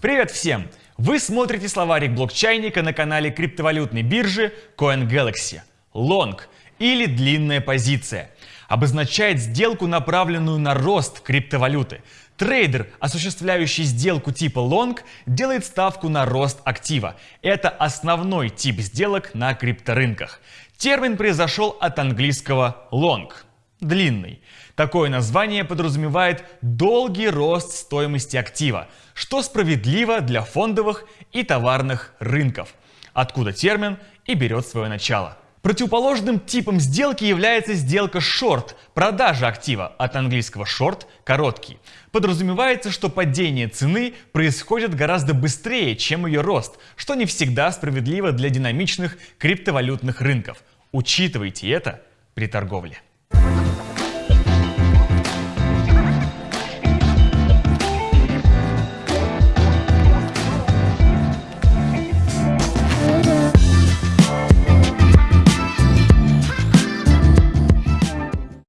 Привет всем! Вы смотрите словарик блокчайника на канале криптовалютной биржи CoinGalaxy. Long или длинная позиция обозначает сделку, направленную на рост криптовалюты. Трейдер, осуществляющий сделку типа long, делает ставку на рост актива. Это основной тип сделок на крипторынках. Термин произошел от английского long – длинный. Такое название подразумевает долгий рост стоимости актива, что справедливо для фондовых и товарных рынков, откуда термин и берет свое начало. Противоположным типом сделки является сделка short – продажа актива, от английского short – короткий. Подразумевается, что падение цены происходит гораздо быстрее, чем ее рост, что не всегда справедливо для динамичных криптовалютных рынков. Учитывайте это при торговле.